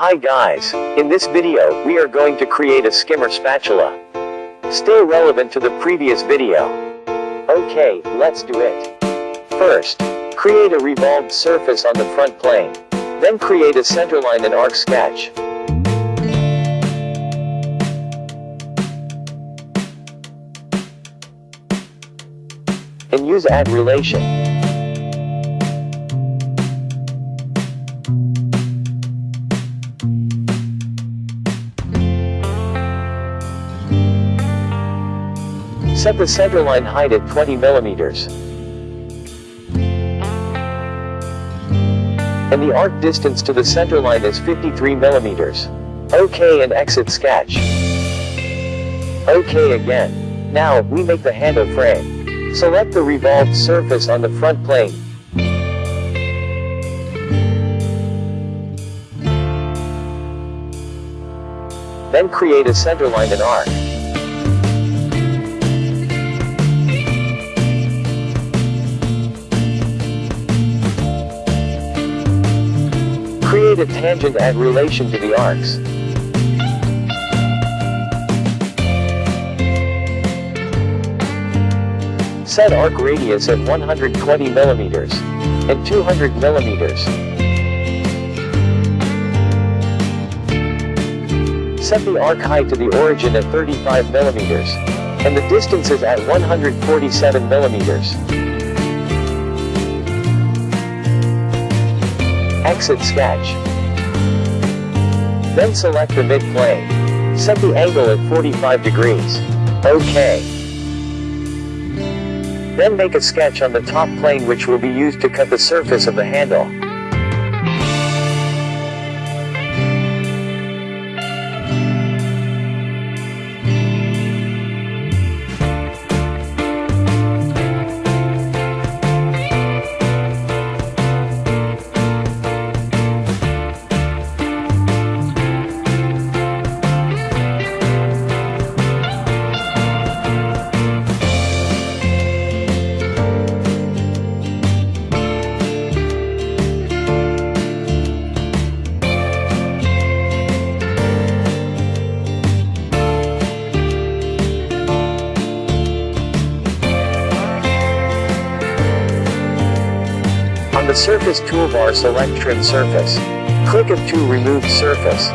Hi guys, in this video, we are going to create a skimmer spatula. Stay relevant to the previous video. Okay, let's do it. First, create a revolved surface on the front plane. Then create a centerline and arc sketch. And use add relation. Set the centerline height at 20 millimeters. And the arc distance to the centerline is 53 millimeters. OK and exit sketch. OK again. Now, we make the handle frame. Select the revolved surface on the front plane. Then create a centerline and arc. A tangent at relation to the arcs. Set arc radius at 120 millimeters and 200 millimeters. Set the arc height to the origin at 35 millimeters and the distance is at 147 millimeters. Exit sketch. Then select the mid-plane. Set the angle at 45 degrees. OK. Then make a sketch on the top plane which will be used to cut the surface of the handle. Surface toolbar select Trim Surface. Click of to remove surface.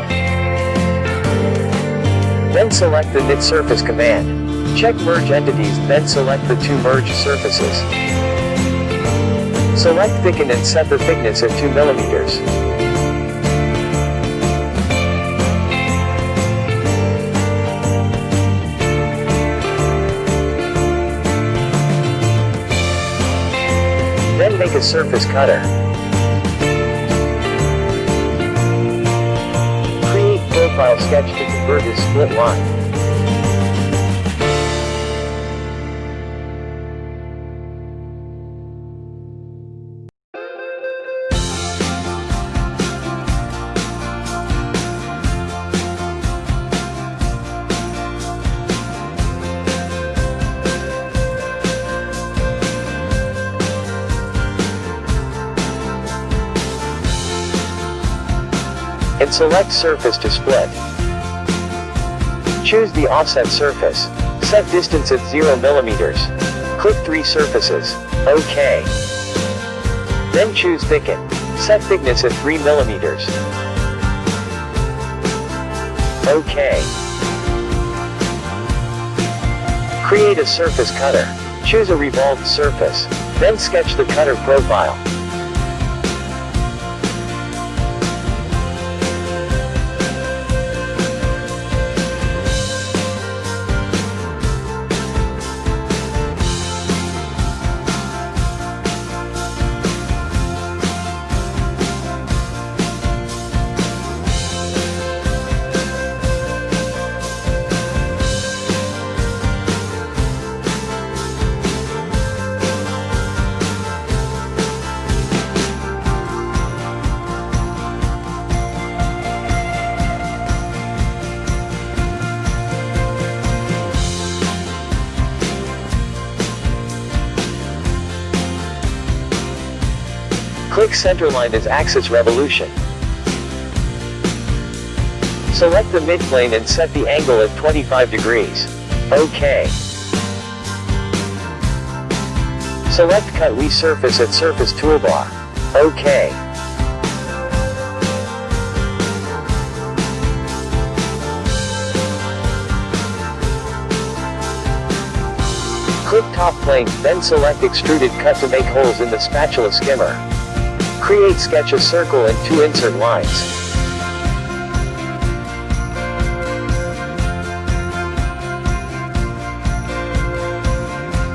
Then select the Knit Surface command. Check Merge Entities then select the two merged surfaces. Select Thicken and set the thickness at 2 millimeters. Then make a surface cutter. Create profile sketch to convert this split line. And select surface to split. Choose the offset surface. Set distance at 0 millimeters. Click 3 surfaces. OK. Then choose thicken. Set thickness at 3 millimeters. OK. Create a surface cutter. Choose a revolved surface. Then sketch the cutter profile. Click centerline as axis revolution. Select the midplane and set the angle at 25 degrees. OK. Select Cut Resurface at Surface Toolbar. OK. Click top plane, then select Extruded Cut to make holes in the spatula skimmer. Create sketch a circle and two insert lines.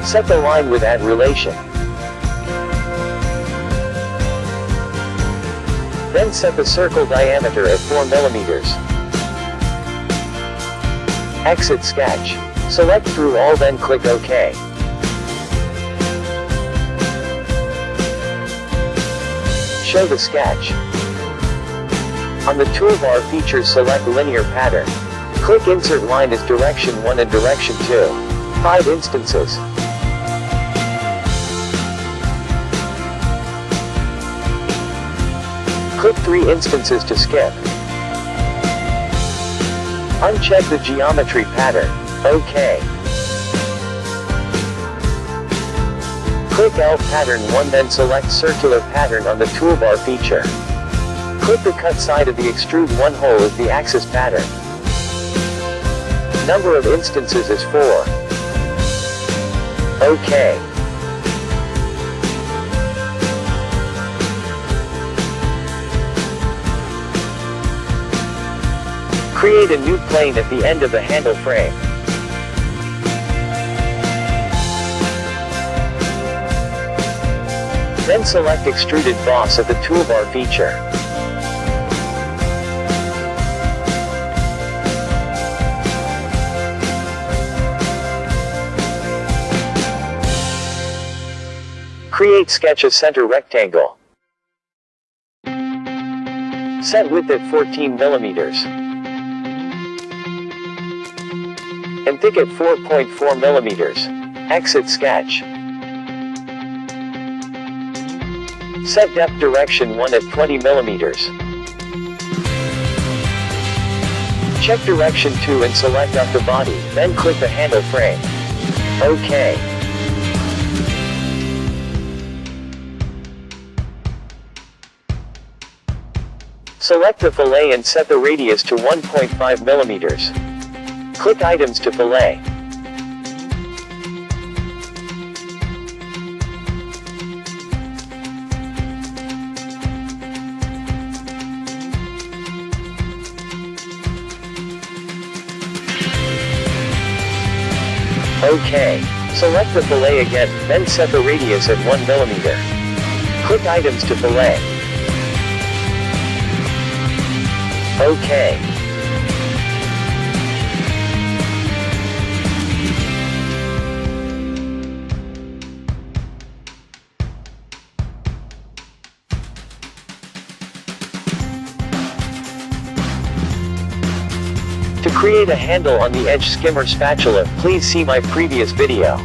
Set the line with add relation. Then set the circle diameter at 4 mm. Exit sketch. Select through all then click OK. Show the sketch. On the toolbar features select linear pattern. Click insert line as direction 1 and direction 2. 5 instances. Click 3 instances to skip. Uncheck the geometry pattern. OK. Click L pattern 1 then select circular pattern on the toolbar feature. Click the cut side of the extrude 1 hole as the axis pattern. Number of instances is 4. OK. Create a new plane at the end of the handle frame. Then select Extruded Boss at the toolbar feature. Create sketch a center rectangle. Set width at 14 millimeters. and thick at 4.4 millimeters. Exit sketch. Set depth direction 1 at 20 millimeters. Check direction 2 and select up the body, then click the handle frame. OK. Select the fillet and set the radius to 1.5 millimeters. Click Items to fillet. OK. Select the fillet again, then set the radius at 1 mm. Click Items to fillet. OK. To create a handle on the edge skimmer spatula, please see my previous video.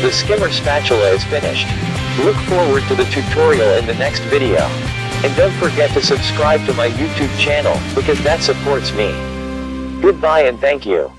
The skimmer spatula is finished. Look forward to the tutorial in the next video. And don't forget to subscribe to my YouTube channel, because that supports me. Goodbye and thank you.